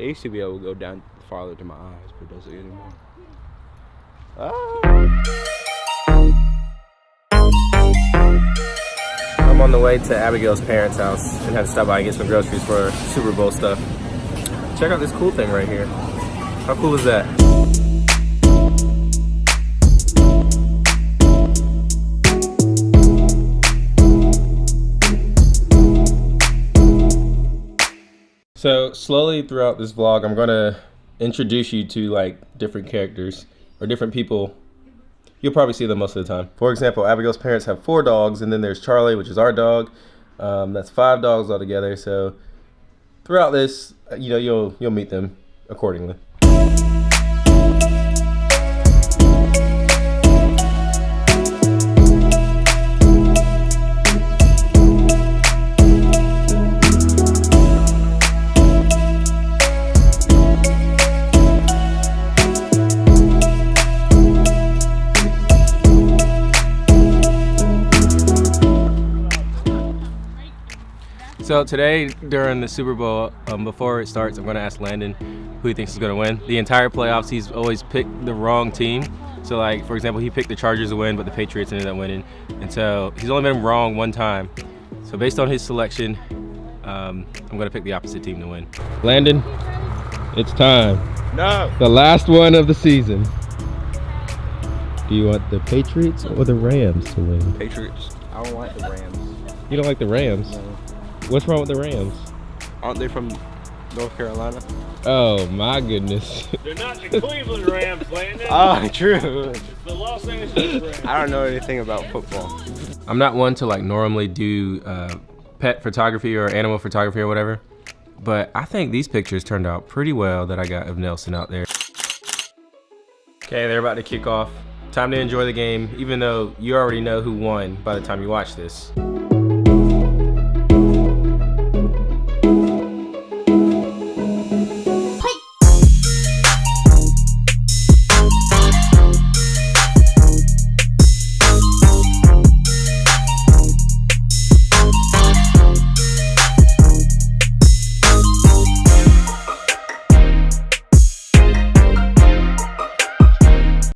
It used to be able to go down farther to my eyes, but it doesn't anymore. Ah. I'm on the way to Abigail's parents' house and had to stop by and get some groceries for Super Bowl stuff. Check out this cool thing right here. How cool is that? So slowly throughout this vlog, I'm gonna introduce you to like different characters or different people You'll probably see them most of the time. For example, Abigail's parents have four dogs, and then there's Charlie, which is our dog. Um, that's five dogs altogether. So throughout this, you know, you'll you'll meet them accordingly. So today during the Super Bowl, um, before it starts, I'm gonna ask Landon who he thinks is gonna win. The entire playoffs, he's always picked the wrong team. So like, for example, he picked the Chargers to win, but the Patriots ended up winning. And so he's only been wrong one time. So based on his selection, um, I'm gonna pick the opposite team to win. Landon, it's time. No. The last one of the season. Do you want the Patriots or the Rams to win? Patriots. I don't like the Rams. You don't like the Rams? No. What's wrong with the Rams? Aren't they from North Carolina? Oh my goodness. They're not the Cleveland Rams, Landon. Oh, true. It's the Los Angeles Rams. I don't know anything about football. I'm not one to like normally do uh, pet photography or animal photography or whatever, but I think these pictures turned out pretty well that I got of Nelson out there. Okay, they're about to kick off. Time to enjoy the game, even though you already know who won by the time you watch this.